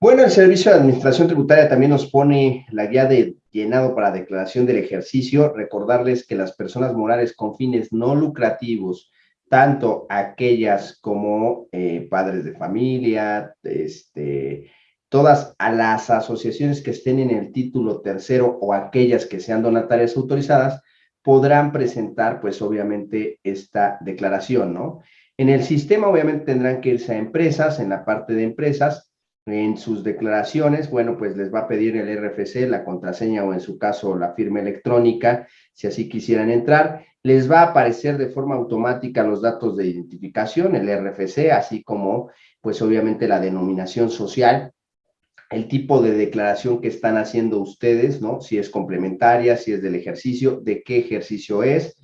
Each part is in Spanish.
Bueno, el Servicio de Administración Tributaria también nos pone la guía de llenado para declaración del ejercicio. Recordarles que las personas morales con fines no lucrativos, tanto aquellas como eh, padres de familia, este, todas las asociaciones que estén en el título tercero o aquellas que sean donatarias autorizadas, podrán presentar, pues obviamente, esta declaración, ¿no? En el sistema, obviamente, tendrán que irse a empresas, en la parte de empresas, en sus declaraciones, bueno, pues les va a pedir el RFC, la contraseña o en su caso la firma electrónica, si así quisieran entrar. Les va a aparecer de forma automática los datos de identificación, el RFC, así como, pues obviamente la denominación social, el tipo de declaración que están haciendo ustedes, ¿no? Si es complementaria, si es del ejercicio, de qué ejercicio es,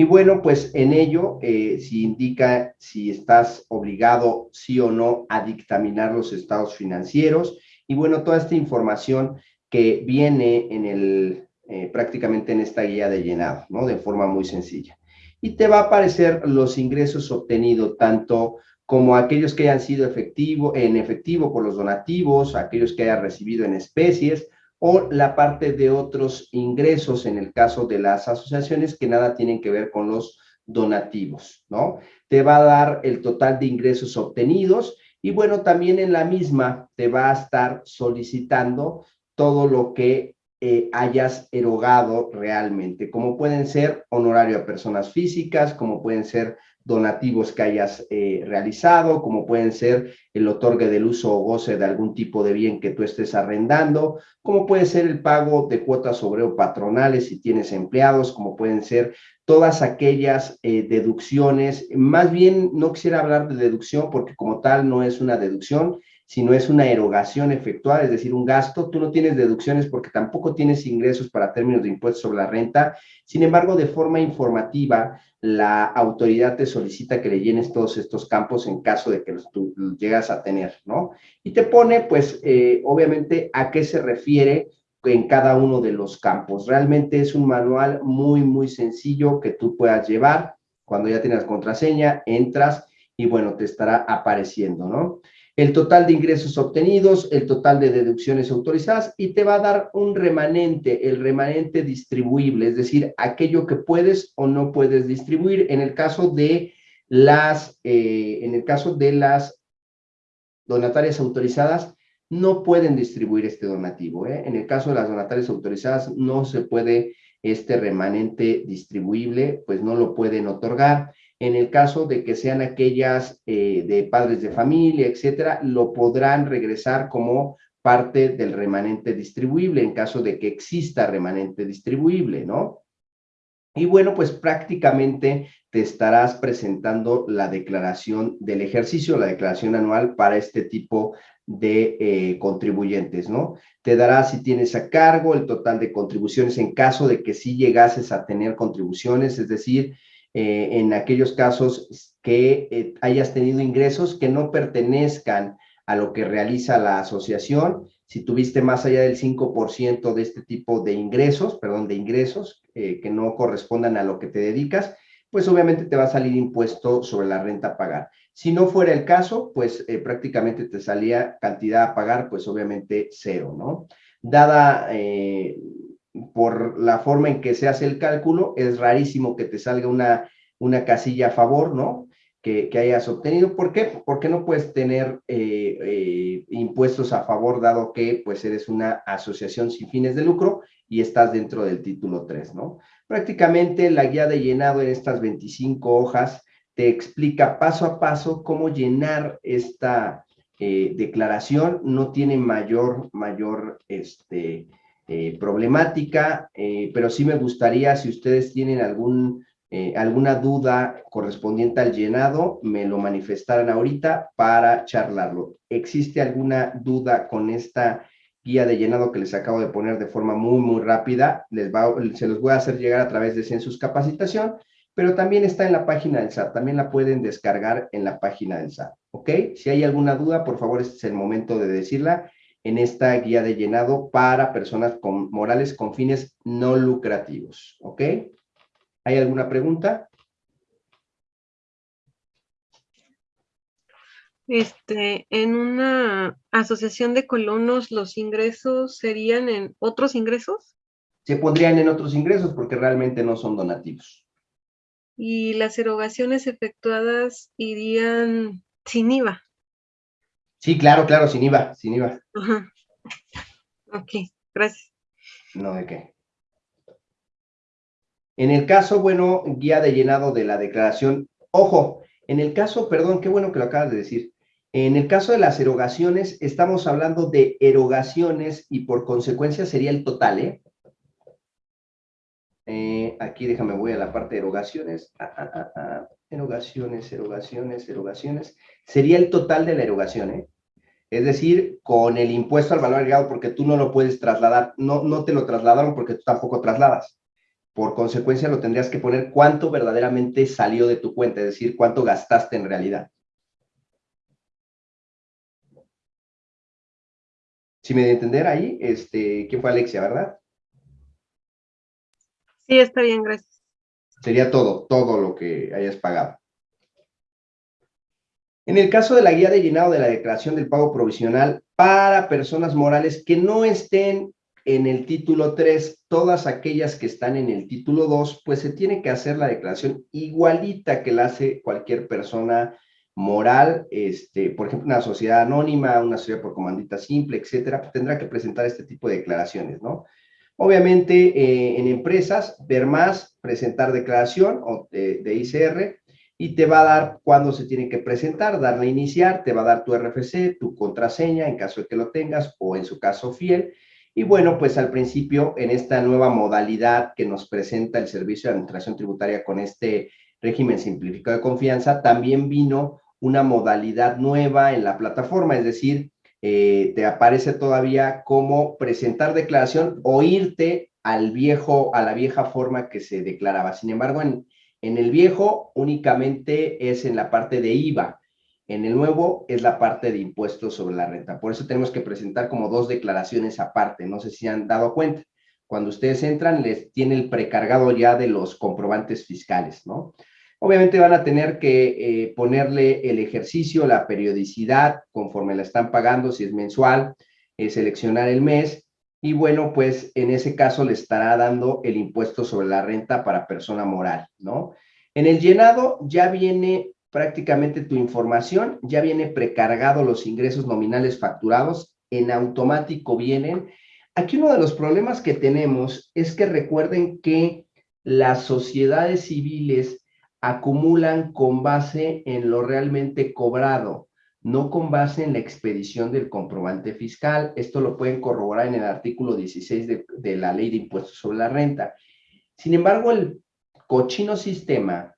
y bueno, pues en ello, eh, si indica si estás obligado, sí o no, a dictaminar los estados financieros. Y bueno, toda esta información que viene en el, eh, prácticamente en esta guía de llenado, ¿no? De forma muy sencilla. Y te va a aparecer los ingresos obtenidos, tanto como aquellos que hayan sido efectivo, en efectivo por los donativos, aquellos que hayan recibido en especies, o la parte de otros ingresos en el caso de las asociaciones que nada tienen que ver con los donativos, ¿no? Te va a dar el total de ingresos obtenidos y bueno, también en la misma te va a estar solicitando todo lo que eh, hayas erogado realmente, como pueden ser honorario a personas físicas, como pueden ser donativos que hayas eh, realizado, como pueden ser el otorgue del uso o goce de algún tipo de bien que tú estés arrendando, como puede ser el pago de cuotas obrero patronales si tienes empleados, como pueden ser todas aquellas eh, deducciones. Más bien, no quisiera hablar de deducción porque como tal no es una deducción, si no es una erogación efectuada, es decir, un gasto, tú no tienes deducciones porque tampoco tienes ingresos para términos de impuestos sobre la renta. Sin embargo, de forma informativa, la autoridad te solicita que le llenes todos estos campos en caso de que los, tú llegas a tener, ¿no? Y te pone, pues, eh, obviamente, a qué se refiere en cada uno de los campos. Realmente es un manual muy, muy sencillo que tú puedas llevar. Cuando ya tienes contraseña, entras y, bueno, te estará apareciendo, ¿no? El total de ingresos obtenidos, el total de deducciones autorizadas y te va a dar un remanente, el remanente distribuible, es decir, aquello que puedes o no puedes distribuir en el caso de las, eh, en el caso de las donatarias autorizadas, no pueden distribuir este donativo. ¿eh? En el caso de las donatarias autorizadas, no se puede este remanente distribuible, pues no lo pueden otorgar en el caso de que sean aquellas eh, de padres de familia, etcétera, lo podrán regresar como parte del remanente distribuible en caso de que exista remanente distribuible, ¿no? Y bueno, pues prácticamente te estarás presentando la declaración del ejercicio, la declaración anual para este tipo de eh, contribuyentes, ¿no? Te dará si tienes a cargo el total de contribuciones en caso de que sí llegases a tener contribuciones, es decir, eh, en aquellos casos que eh, hayas tenido ingresos que no pertenezcan a lo que realiza la asociación. Si tuviste más allá del 5% de este tipo de ingresos, perdón, de ingresos eh, que no correspondan a lo que te dedicas, pues obviamente te va a salir impuesto sobre la renta a pagar. Si no fuera el caso, pues prácticamente te salía cantidad a pagar, pues obviamente cero, ¿no? Dada por la forma en que se hace el cálculo, es rarísimo que te salga una, una casilla a favor, ¿no? Que, hayas obtenido. ¿Por qué? Porque no puedes tener eh, eh, impuestos a favor, dado que pues eres una asociación sin fines de lucro y estás dentro del título 3, ¿no? Prácticamente la guía de llenado en estas 25 hojas te explica paso a paso cómo llenar esta eh, declaración. No tiene mayor, mayor, este, eh, problemática, eh, pero sí me gustaría, si ustedes tienen algún, eh, alguna duda correspondiente al llenado, me lo manifestaran ahorita para charlarlo. ¿Existe alguna duda con esta guía de llenado que les acabo de poner de forma muy, muy rápida? Les va, se los voy a hacer llegar a través de Census Capacitación, pero también está en la página del SAT, también la pueden descargar en la página del SAT, ¿ok? Si hay alguna duda, por favor, este es el momento de decirla en esta guía de llenado para personas con, morales con fines no lucrativos. ¿Ok? ¿Hay alguna pregunta? Este, en una asociación de colonos, ¿los ingresos serían en otros ingresos? Se pondrían en otros ingresos porque realmente no son donativos. Y las erogaciones efectuadas irían sin IVA. Sí, claro, claro, sin IVA, sin IVA. Ajá. Ok, gracias. No, ¿de qué? En el caso, bueno, guía de llenado de la declaración, ojo, en el caso, perdón, qué bueno que lo acabas de decir, en el caso de las erogaciones, estamos hablando de erogaciones y por consecuencia sería el total, ¿eh? Eh aquí déjame, voy a la parte de erogaciones. Ah, ah, ah, erogaciones, erogaciones, erogaciones. Sería el total de la erogación, ¿eh? Es decir, con el impuesto al valor agregado, porque tú no lo puedes trasladar, no, no te lo trasladaron porque tú tampoco trasladas. Por consecuencia, lo tendrías que poner cuánto verdaderamente salió de tu cuenta, es decir, cuánto gastaste en realidad. Si me de entender ahí, este, ¿quién fue Alexia, verdad? Sí, está bien, gracias. Sería todo, todo lo que hayas pagado. En el caso de la guía de llenado de la declaración del pago provisional para personas morales que no estén en el título 3, todas aquellas que están en el título 2, pues se tiene que hacer la declaración igualita que la hace cualquier persona moral, este, por ejemplo, una sociedad anónima, una sociedad por comandita simple, etcétera, tendrá que presentar este tipo de declaraciones, ¿no? Obviamente, eh, en empresas, ver más, presentar declaración de, de, ICR y te va a dar cuándo se tiene que presentar, darle a iniciar, te va a dar tu RFC, tu contraseña en caso de que lo tengas o en su caso fiel. Y bueno, pues al principio, en esta nueva modalidad que nos presenta el Servicio de Administración Tributaria con este régimen simplificado de confianza, también vino una modalidad nueva en la plataforma, es decir, eh, te aparece todavía cómo presentar declaración o irte al viejo, a la vieja forma que se declaraba. Sin embargo, en, en el viejo únicamente es en la parte de IVA, en el nuevo es la parte de impuestos sobre la renta. Por eso tenemos que presentar como dos declaraciones aparte, no sé si han dado cuenta. Cuando ustedes entran, les tiene el precargado ya de los comprobantes fiscales, ¿no? Obviamente van a tener que eh, ponerle el ejercicio, la periodicidad, conforme la están pagando, si es mensual, eh, seleccionar el mes, y bueno, pues en ese caso le estará dando el impuesto sobre la renta para persona moral, ¿no? En el llenado ya viene prácticamente tu información, ya viene precargado los ingresos nominales facturados, en automático vienen. Aquí uno de los problemas que tenemos es que recuerden que las sociedades civiles acumulan con base en lo realmente cobrado, no con base en la expedición del comprobante fiscal. Esto lo pueden corroborar en el artículo 16 de, la Ley de Impuestos sobre la Renta. Sin embargo, el cochino sistema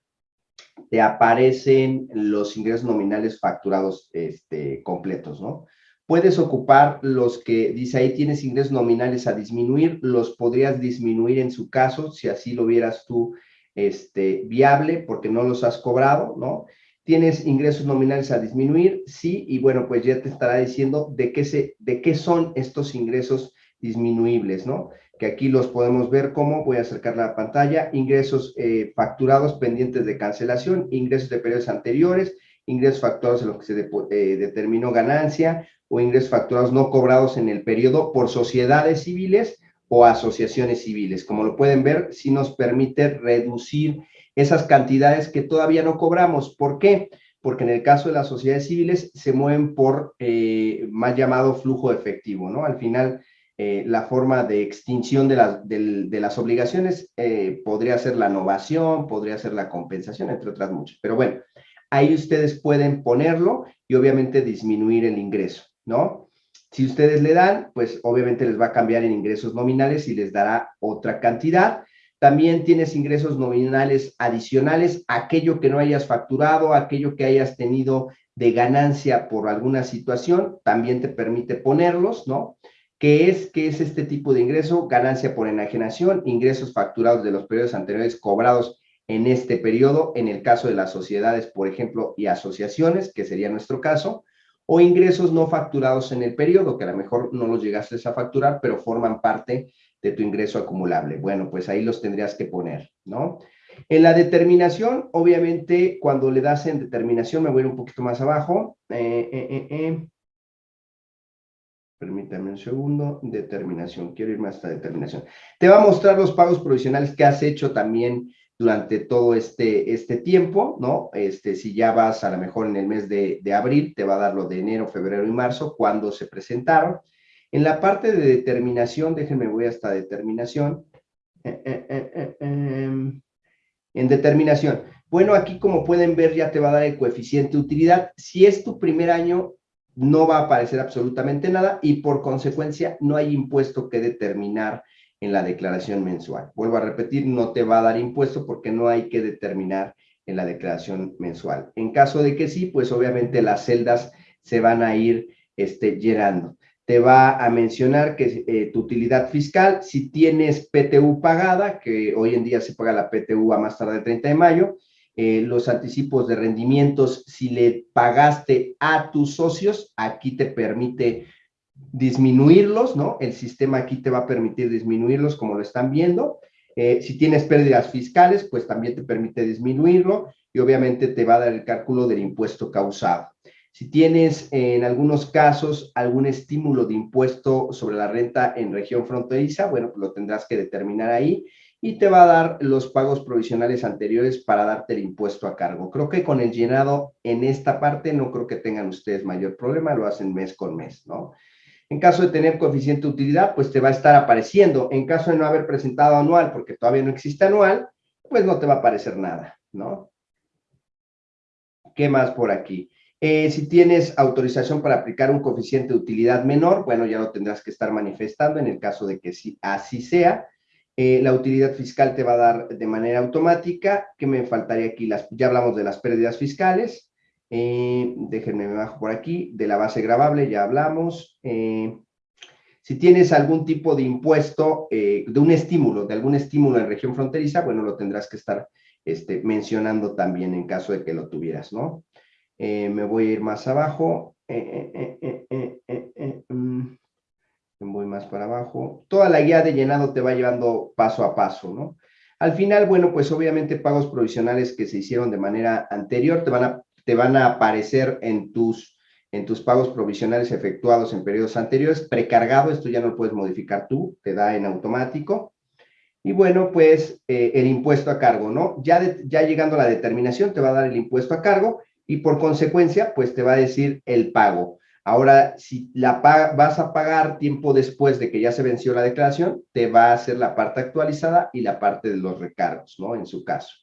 te aparecen los ingresos nominales facturados este, completos, ¿no? Puedes ocupar los que, dice ahí, tienes ingresos nominales a disminuir, los podrías disminuir en su caso, si así lo vieras tú este, viable porque no los has cobrado, ¿no? Tienes ingresos nominales a disminuir, sí, y bueno, pues ya te estará diciendo de qué, se, de qué son estos ingresos disminuibles, ¿no? Que aquí los podemos ver como, voy a acercar la pantalla, ingresos eh, facturados pendientes de cancelación, ingresos de periodos anteriores, ingresos facturados en los que se eh, determinó ganancia o ingresos facturados no cobrados en el periodo por sociedades civiles o asociaciones civiles. Como lo pueden ver, sí nos permite reducir esas cantidades que todavía no cobramos. ¿Por qué? Porque en el caso de las sociedades civiles se mueven por eh, más llamado flujo efectivo, ¿no? Al final, eh, la forma de extinción de, de, las obligaciones eh, podría ser la innovación, podría ser la compensación, entre otras muchas. Pero bueno, ahí ustedes pueden ponerlo y obviamente disminuir el ingreso, ¿no? Si ustedes le dan, pues obviamente les va a cambiar en ingresos nominales y les dará otra cantidad. También tienes ingresos nominales adicionales, aquello que no hayas facturado, aquello que hayas tenido de ganancia por alguna situación, también te permite ponerlos, ¿no? ¿Qué es, qué es este tipo de ingreso? Ganancia por enajenación, ingresos facturados de los periodos anteriores cobrados en este periodo, en el caso de las sociedades, por ejemplo, y asociaciones, que sería nuestro caso, o ingresos no facturados en el periodo, que a lo mejor no los llegaste a facturar, pero forman parte de tu ingreso acumulable. Bueno, pues ahí los tendrías que poner, ¿no? En la determinación, obviamente, cuando le das en determinación, me voy a ir un poquito más abajo. Eh, eh, eh, Permítame un segundo. Determinación. Quiero irme hasta determinación. Te va a mostrar los pagos provisionales que has hecho también durante todo este, este tiempo, ¿no? Este, si ya vas a lo mejor en el mes de, de abril, te va a dar lo de enero, febrero y marzo, cuando se presentaron. En la parte de determinación, déjenme voy hasta determinación. Em, en determinación. Bueno, aquí como pueden ver ya te va a dar el coeficiente de utilidad. Si es tu primer año, no va a aparecer absolutamente nada y por consecuencia no hay impuesto que determinar en la declaración mensual. Vuelvo a repetir, no te va a dar impuesto porque no hay que determinar en la declaración mensual. En caso de que sí, pues obviamente las celdas se van a ir este, llenando. Te va a mencionar que eh, tu utilidad fiscal, si tienes PTU pagada, que hoy en día se paga la PTU a más tarde del 30 de mayo, eh, los anticipos de rendimientos, si le pagaste a tus socios, aquí te permite disminuirlos, ¿no? El sistema aquí te va a permitir disminuirlos como lo están viendo. Eh, si tienes pérdidas fiscales, pues también te permite disminuirlo y obviamente te va a dar el cálculo del impuesto causado. Si tienes en algunos casos algún estímulo de impuesto sobre la renta en región fronteriza, bueno, pues lo tendrás que determinar ahí y te va a dar los pagos provisionales anteriores para darte el impuesto a cargo. Creo que con el llenado en esta parte no creo que tengan ustedes mayor problema, lo hacen mes con mes, ¿no? En caso de tener coeficiente de utilidad, pues te va a estar apareciendo. En caso de no haber presentado anual, porque todavía no existe anual, pues no te va a aparecer nada, ¿no? ¿Qué más por aquí? Eh, si tienes autorización para aplicar un coeficiente de utilidad menor, bueno, ya lo tendrás que estar manifestando en el caso de que sí, así sea. Eh, la utilidad fiscal te va a dar de manera automática. ¿Qué me faltaría aquí? Las, ya hablamos de las pérdidas fiscales. Eh, déjenme, me bajo por aquí. De la base grabable ya hablamos. Eh, si tienes algún tipo de impuesto, de un estímulo, de algún estímulo en región fronteriza, bueno, lo tendrás que estar este, mencionando también en caso de que lo tuvieras, ¿no? me voy a ir más abajo. Mm voy más para abajo. Toda la guía de llenado te va llevando paso a paso, ¿no? Al final, bueno, pues obviamente pagos provisionales que se hicieron de manera anterior te van a, te van a aparecer en tus, en tus pagos provisionales efectuados en periodos anteriores, precargado, esto ya no lo puedes modificar tú, te da en automático. Y bueno, pues eh, el impuesto a cargo, ¿no? Ya, ya llegando a la determinación te va a dar el impuesto a cargo y por consecuencia, pues te va a decir el pago. Ahora, si la vas a pagar tiempo después de que ya se venció la declaración, te va a hacer la parte actualizada y la parte de los recargos, ¿no? En su caso.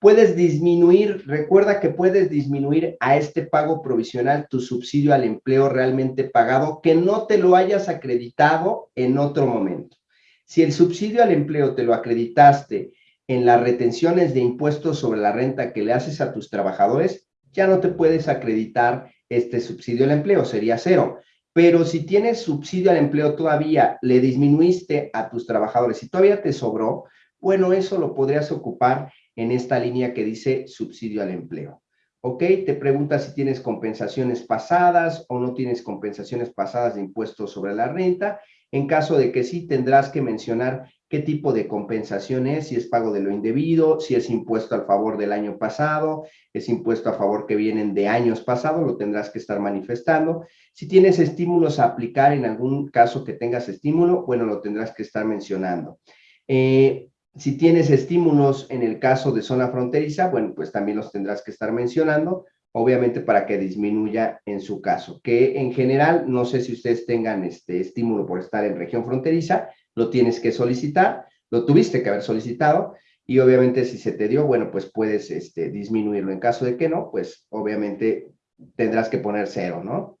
Puedes disminuir, recuerda que puedes disminuir a este pago provisional tu subsidio al empleo realmente pagado que no te lo hayas acreditado en otro momento. Si el subsidio al empleo te lo acreditaste en las retenciones de impuestos sobre la renta que le haces a tus trabajadores, ya no te puedes acreditar este subsidio al empleo, sería cero. Pero si tienes subsidio al empleo todavía, le disminuiste a tus trabajadores y todavía te sobró, bueno, eso lo podrías ocupar en esta línea que dice subsidio al empleo. ¿Ok? Te pregunta si tienes compensaciones pasadas o no tienes compensaciones pasadas de impuestos sobre la renta. En caso de que sí, tendrás que mencionar qué tipo de compensación es, si es pago de lo indebido, si es impuesto al favor del año pasado, es impuesto a favor que vienen de años pasados, lo tendrás que estar manifestando. Si tienes estímulos a aplicar, en algún caso que tengas estímulo, bueno, lo tendrás que estar mencionando. Eh, si tienes estímulos en el caso de zona fronteriza, bueno, pues también los tendrás que estar mencionando, obviamente para que disminuya en su caso, que en general, no sé si ustedes tengan este estímulo por estar en región fronteriza, lo tienes que solicitar, lo tuviste que haber solicitado y obviamente si se te dio, bueno, pues puedes este, disminuirlo. En caso de que no, pues obviamente tendrás que poner cero, ¿no?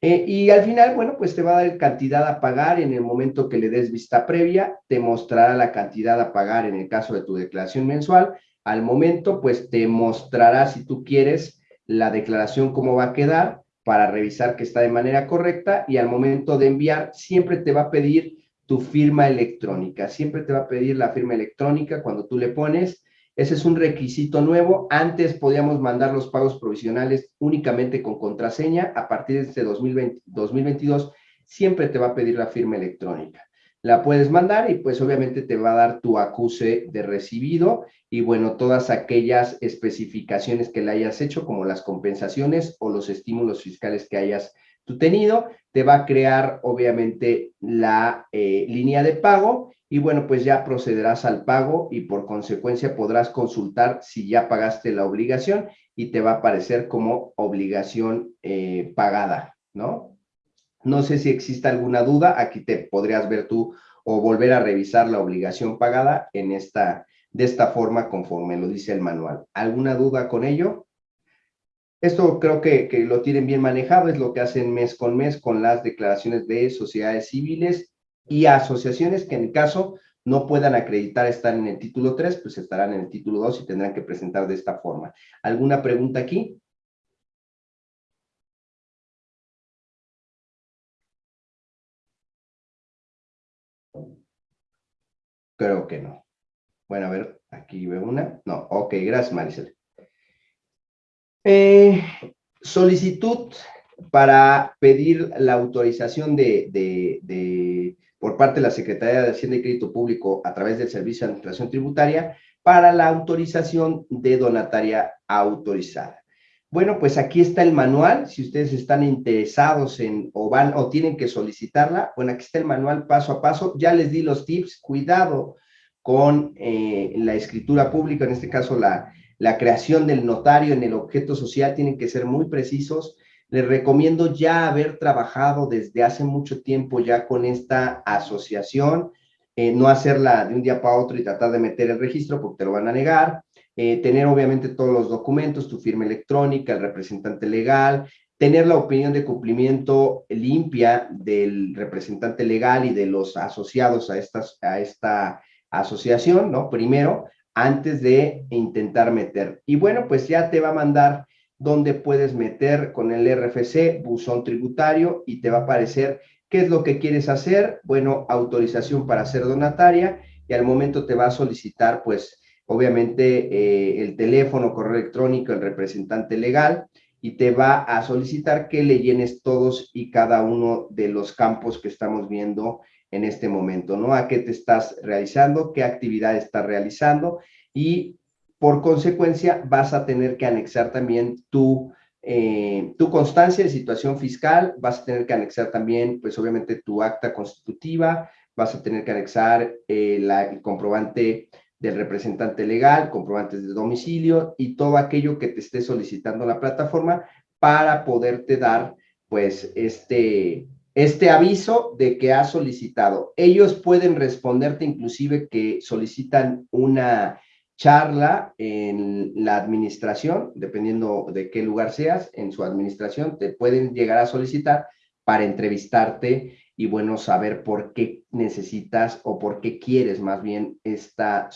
Eh, y al final, bueno, pues te va a dar cantidad a pagar en el momento que le des vista previa, te mostrará la cantidad a pagar en el caso de tu declaración mensual. Al momento, pues te mostrará, si tú quieres, la declaración cómo va a quedar para revisar que está de manera correcta y al momento de enviar siempre te va a pedir tu firma electrónica. Siempre te va a pedir la firma electrónica cuando tú le pones. Ese es un requisito nuevo. Antes podíamos mandar los pagos provisionales únicamente con contraseña. A partir de este 2020, 2022, siempre te va a pedir la firma electrónica. la puedes mandar y pues obviamente te va a dar tu acuse de recibido y bueno, todas aquellas especificaciones que le hayas hecho, como las compensaciones o los estímulos fiscales que hayas tú tenido, te va a crear obviamente la eh, línea de pago y bueno, pues ya procederás al pago y por consecuencia podrás consultar si ya pagaste la obligación y te va a aparecer como obligación eh, pagada, ¿no? No sé si existe alguna duda, aquí te podrías ver tú o volver a revisar la obligación pagada en esta, de esta forma conforme lo dice el manual. ¿Alguna duda con ello? Esto creo que, que, lo tienen bien manejado, es lo que hacen mes con mes con las declaraciones de sociedades civiles y asociaciones que en caso no puedan acreditar estar en el título 3, pues estarán en el título 2 y tendrán que presentar de esta forma. ¿Alguna pregunta aquí? Creo que no. Bueno, a ver, aquí veo una. No, ok, gracias Maricel. Eh, solicitud para pedir la autorización de, por parte de la Secretaría de Hacienda y Crédito Público a través del Servicio de Administración Tributaria para la autorización de donataria autorizada. Bueno, pues aquí está el manual, si ustedes están interesados en o van o tienen que solicitarla, bueno, aquí está el manual paso a paso, ya les di los tips, cuidado con eh, la escritura pública, en este caso la, la creación del notario en el objeto social, tienen que ser muy precisos, les recomiendo ya haber trabajado desde hace mucho tiempo ya con esta asociación, eh, no hacerla de un día para otro y tratar de meter el registro porque te lo van a negar, eh, tener obviamente todos los documentos, tu firma electrónica, el representante legal, tener la opinión de cumplimiento limpia del representante legal y de los asociados a, esta asociación, ¿no? Primero, antes de intentar meter. Y bueno, pues ya te va a mandar donde puedes meter con el RFC, buzón tributario, y te va a aparecer qué es lo que quieres hacer. Bueno, autorización para ser donataria, y al momento te va a solicitar, pues, obviamente eh, el teléfono, correo electrónico, el representante legal y te va a solicitar que le llenes todos y cada uno de los campos que estamos viendo en este momento, ¿no? A qué te estás realizando, qué actividad estás realizando y por consecuencia vas a tener que anexar también tu, eh, tu constancia de situación fiscal, vas a tener que anexar también, pues obviamente tu acta constitutiva, vas a tener que anexar eh, la, el comprobante del representante legal, comprobantes de domicilio y todo aquello que te esté solicitando la plataforma para poderte dar pues este, este aviso de que has solicitado. Ellos pueden responderte inclusive que solicitan una charla en la administración, dependiendo de qué lugar seas, en su administración, te pueden llegar a solicitar para entrevistarte y bueno, saber por qué necesitas o por qué quieres más bien esta,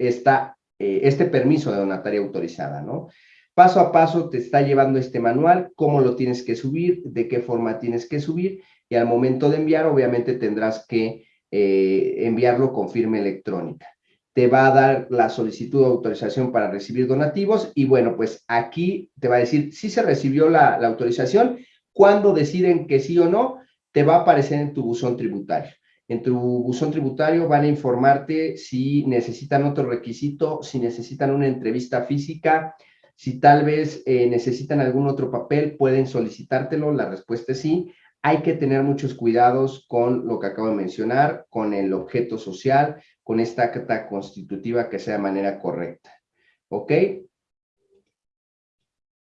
esta eh, este permiso de donataria autorizada, ¿no? Paso a paso te está llevando este manual, cómo lo tienes que subir, de qué forma tienes que subir y al momento de enviar obviamente tendrás que eh, enviarlo con firma electrónica. Te va a dar la solicitud de autorización para recibir donativos y bueno, pues aquí te va a decir si se recibió la, autorización, cuándo deciden que sí o no, te va a aparecer en tu buzón tributario. En tu buzón tributario van a informarte si necesitan otro requisito, si necesitan una entrevista física, si tal vez eh, necesitan algún otro papel, pueden solicitártelo, la respuesta es sí. Hay que tener muchos cuidados con lo que acabo de mencionar, con el objeto social, con esta acta constitutiva que sea de manera correcta. ¿Ok?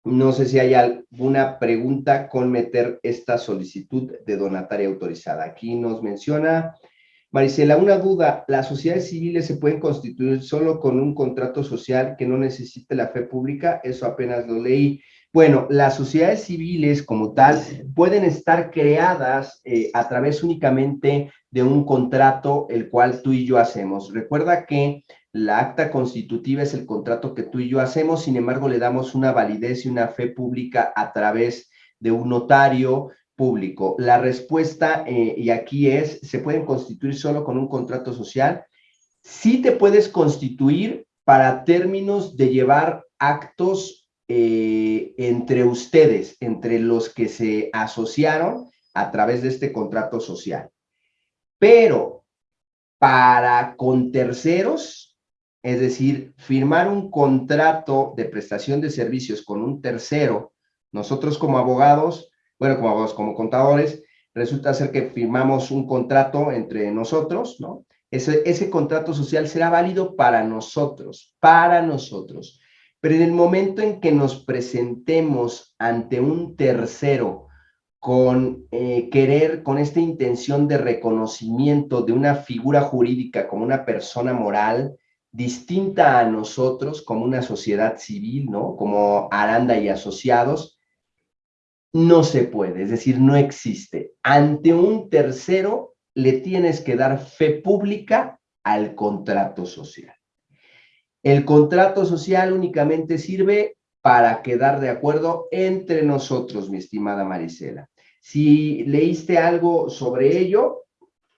No sé si hay alguna pregunta con meter esta solicitud de donataria autorizada. Aquí nos menciona Marisela, una duda, ¿las sociedades civiles se pueden constituir solo con un contrato social que no necesite la fe pública? Eso apenas lo leí. Bueno, las sociedades civiles como tal pueden estar creadas eh, a través únicamente de un contrato el cual tú y yo hacemos. Recuerda que la acta constitutiva es el contrato que tú y yo hacemos, sin embargo, le damos una validez y una fe pública a través de un notario público. La respuesta, eh, y aquí es, ¿se pueden constituir solo con un contrato social? Sí te puedes constituir para términos de llevar actos eh, entre ustedes, entre los que se asociaron a través de este contrato social. Pero para con terceros, es decir, firmar un contrato de prestación de servicios con un tercero, nosotros como abogados, bueno, como abogados, como contadores, resulta ser que firmamos un contrato entre nosotros, ¿no? Ese, ese contrato social será válido para nosotros, para nosotros. Pero en el momento en que nos presentemos ante un tercero con eh, querer, con esta intención de reconocimiento de una figura jurídica como una persona moral distinta a nosotros, como una sociedad civil, ¿no? Como Aranda y asociados, no se puede, es decir, no existe. Ante un tercero le tienes que dar fe pública al contrato social. El contrato social únicamente sirve para quedar de acuerdo entre nosotros, mi estimada Marisela. Si leíste algo sobre ello,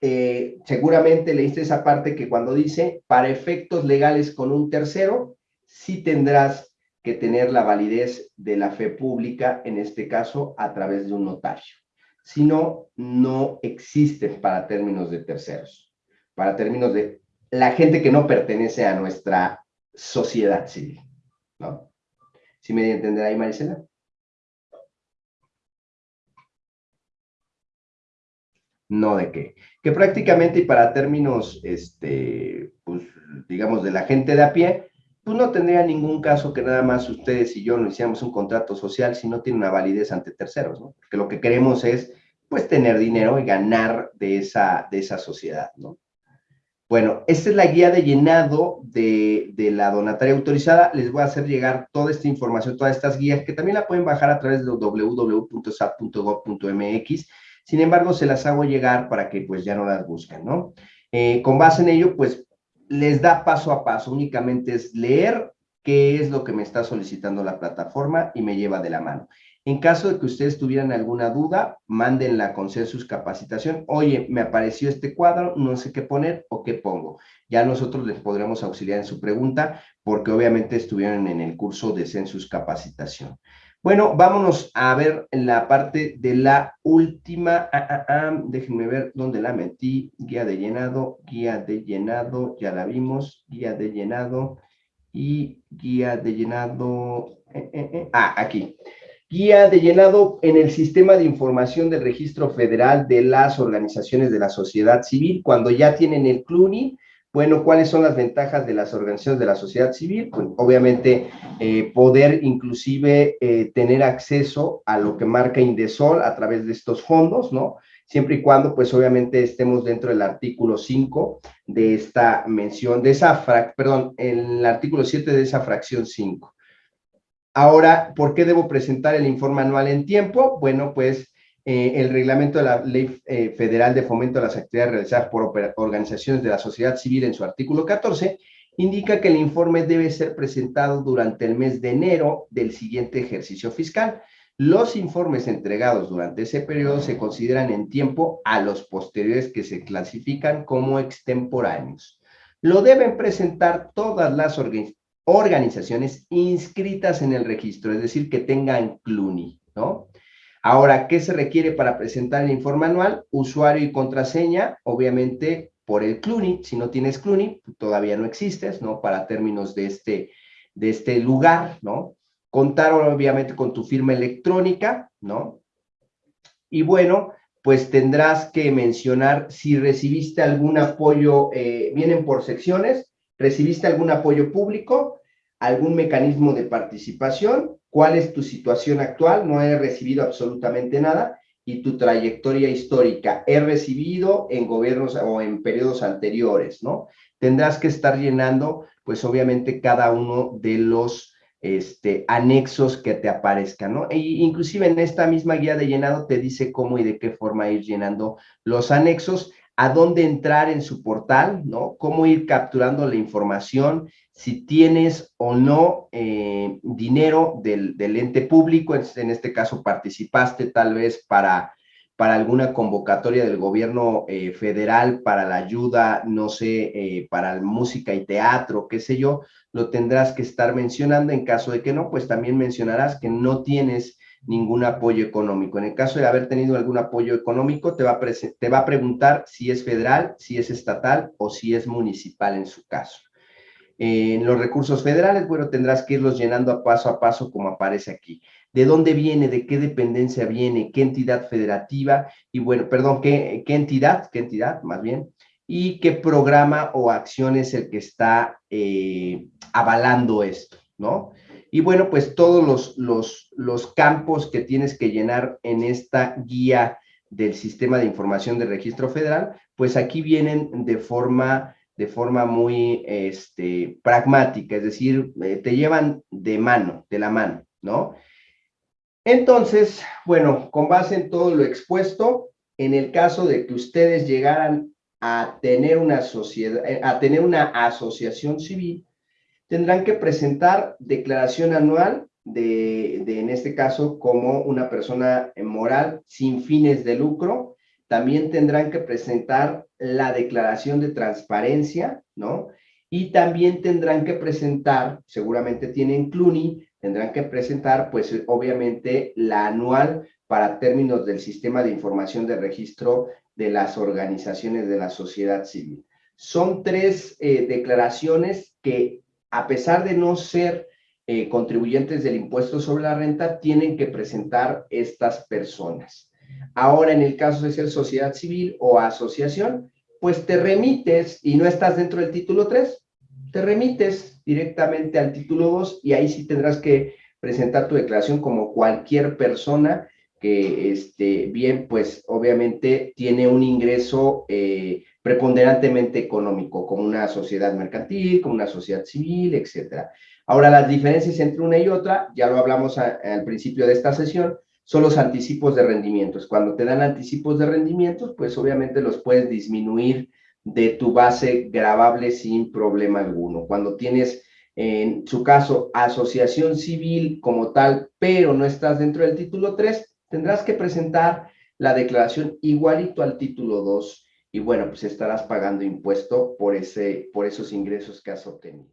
eh, seguramente leíste esa parte que cuando dice, para efectos legales con un tercero, sí tendrás que tener la validez de la fe pública, en este caso, a través de un notario. Si no, no existe para términos de terceros, para términos de la gente que no pertenece a nuestra sociedad civil, ¿no? ¿Sí me entenderá ahí, Marisela? No de qué. Que prácticamente y para términos, este, pues, digamos, de la gente de a pie, pues no tendría ningún caso que nada más ustedes y yo no hiciéramos un contrato social si no tiene una validez ante terceros, ¿no? Porque lo que queremos es, pues, tener dinero y ganar de esa, de esa sociedad, ¿no? Bueno, esta es la guía de llenado de, la donataria autorizada. Les voy a hacer llegar toda esta información, todas estas guías, que también la pueden bajar a través de www.sap.gov.mx. Sin embargo, se las hago llegar para que pues ya no las busquen, ¿no? Eh, con base en ello, pues les da paso a paso. Únicamente es leer qué es lo que me está solicitando la plataforma y me lleva de la mano. En caso de que ustedes tuvieran alguna duda, mándenla la Consensus Capacitación. Oye, me apareció este cuadro, no sé qué poner o qué pongo. Ya nosotros les podremos auxiliar en su pregunta porque obviamente estuvieron en el curso de Census Capacitación. Bueno, vámonos a ver la parte de la última, ah, ah, ah, déjenme ver dónde la metí, guía de llenado, guía de llenado, ya la vimos, guía de llenado y guía de llenado, eh, eh, eh, ah, aquí. Guía de llenado en el sistema de información del registro federal de las organizaciones de la sociedad civil. Cuando ya tienen el CLUNI, bueno, ¿cuáles son las ventajas de las organizaciones de la sociedad civil? Pues obviamente eh, poder inclusive eh, tener acceso a lo que marca Indesol a través de estos fondos, ¿no? Siempre y cuando, pues obviamente estemos dentro del artículo 5 de esta mención, de esa, frac, perdón, el artículo 7 de esa fracción 5. Ahora, ¿por qué debo presentar el informe anual en tiempo? Bueno, pues eh, el reglamento de la Ley eh, Federal de Fomento de las Actividades realizadas por organizaciones de la sociedad civil en su artículo 14 indica que el informe debe ser presentado durante el mes de enero del siguiente ejercicio fiscal. Los informes entregados durante ese periodo se consideran en tiempo a los posteriores que se clasifican como extemporáneos. Lo deben presentar todas las organizaciones inscritas en el registro, es decir, que tengan CLUNI, ¿no? Ahora, ¿qué se requiere para presentar el informe anual? Usuario y contraseña, obviamente por el CLUNI. Si no tienes CLUNI, todavía no existes, ¿no? Para términos de este, de este lugar, ¿no? Contar obviamente con tu firma electrónica, ¿no? Y bueno, pues tendrás que mencionar si recibiste algún apoyo, eh, vienen por secciones, ¿Recibiste algún apoyo público? ¿Algún mecanismo de participación? ¿Cuál es tu situación actual? No he recibido absolutamente nada. Y tu trayectoria histórica. He recibido en gobiernos o en periodos anteriores, ¿no? Tendrás que estar llenando, pues obviamente, cada uno de los este, anexos que te aparezcan, ¿no? E inclusive en esta misma guía de llenado te dice cómo y de qué forma ir llenando los anexos a dónde entrar en su portal, ¿no? Cómo ir capturando la información, si tienes o no eh, dinero del, ente público, en, este caso participaste tal vez para, para alguna convocatoria del gobierno eh, federal para la ayuda, no sé, eh, para música y teatro, qué sé yo, lo tendrás que estar mencionando. En caso de que no, pues también mencionarás que no tienes ningún apoyo económico. En el caso de haber tenido algún apoyo económico, te va, a te va a preguntar si es federal, si es estatal o si es municipal en su caso. En los recursos federales, bueno, tendrás que irlos llenando a paso a paso como aparece aquí. ¿De dónde viene? ¿De qué dependencia viene? ¿Qué entidad federativa? Y bueno, perdón, ¿qué, qué entidad? ¿Qué entidad, más bien? Y qué programa o acción es el que está eh, avalando esto, ¿no? Y bueno, pues todos los, los, campos que tienes que llenar en esta guía del Sistema de Información de Registro Federal, pues aquí vienen de forma, de forma muy este, pragmática, es decir, eh, te llevan de mano, de la mano, ¿no? Entonces, bueno, con base en todo lo expuesto, en el caso de que ustedes llegaran a tener una sociedad, eh, a tener una asociación civil, tendrán que presentar declaración anual de, en este caso, como una persona moral sin fines de lucro. También tendrán que presentar la declaración de transparencia, ¿no? Y también tendrán que presentar, seguramente tienen CLUNY, tendrán que presentar, pues obviamente, la anual para términos del sistema de información de registro de las organizaciones de la sociedad civil. Son tres eh, declaraciones que a pesar de no ser eh, contribuyentes del impuesto sobre la renta, tienen que presentar estas personas. Ahora, en el caso de ser sociedad civil o asociación, pues te remites y no estás dentro del título 3, te remites directamente al título 2 y ahí sí tendrás que presentar tu declaración como cualquier persona que, este, bien, pues obviamente tiene un ingreso eh, preponderantemente económico, como una sociedad mercantil, como una sociedad civil, etcétera. Ahora, las diferencias entre una y otra, ya lo hablamos al principio de esta sesión, son los anticipos de rendimientos. Cuando te dan anticipos de rendimientos, pues obviamente los puedes disminuir de tu base grabable sin problema alguno. Cuando tienes, en su caso, asociación civil como tal, pero no estás dentro del título 3, tendrás que presentar la declaración igualito al título 2 y bueno, pues estarás pagando impuesto por, ese, por esos ingresos que has obtenido.